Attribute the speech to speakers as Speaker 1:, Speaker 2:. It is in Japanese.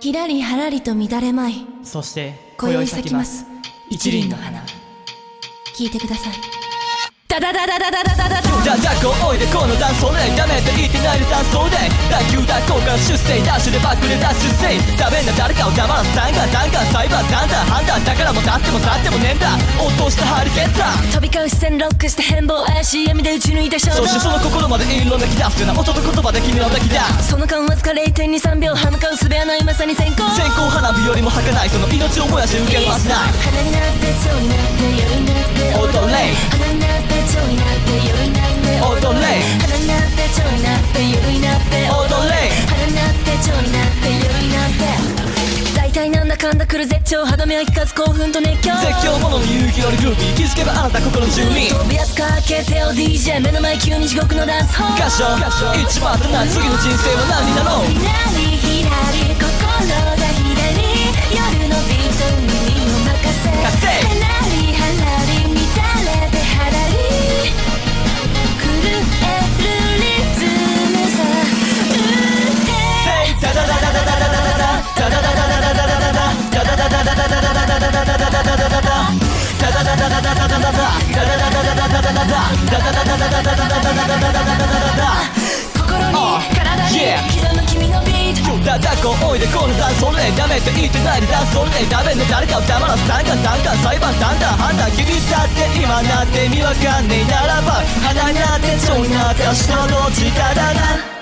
Speaker 1: ひらりはらりと乱れまい。
Speaker 2: そして
Speaker 1: 今宵咲きます
Speaker 2: 一輪の花。
Speaker 1: 聞いてくださいダダダダダダダダダ
Speaker 3: だだこおいでこのダンスそれダメって言ってないでダンスそれ打球だこうから出世ダッシュでバックでダッシュせいダメな誰かを黙らすダンガンダンガンサイバーダンダン判断だからもう立っても立ってもねえんだ落としたハリケーンだ
Speaker 1: 飛び交う視線ロックして変貌怪しい闇で打ち抜いた衝動
Speaker 3: そしてその心まで色めき出すような音と言葉で君の泣きだ
Speaker 1: その間わずか0.23秒歯向かうすべはないまさに先行
Speaker 3: 線香花火よりも儚いその命を燃やして受けるはずない
Speaker 1: 花になって蝶になって夜にかんだ来る絶頂歯止めは聞かず興奮と熱狂。
Speaker 3: 絶叫者の勇気よりグルービー気づけばあなた心中に
Speaker 1: 飛びやつかけてよ DJ 目の前急に地獄のダンスホー。ル
Speaker 3: 歌唱一番とない次の人生は何になろう
Speaker 1: 心に体に
Speaker 3: Yeah
Speaker 1: 刻む君のビート
Speaker 3: だだこおいでこのダンスそれダメって言ってないでダンスそれダメな誰かを黙らすダンガンダンガン裁判だんだ判断君だって今なって意味わかんねえならば花になって蝶になって明日の力が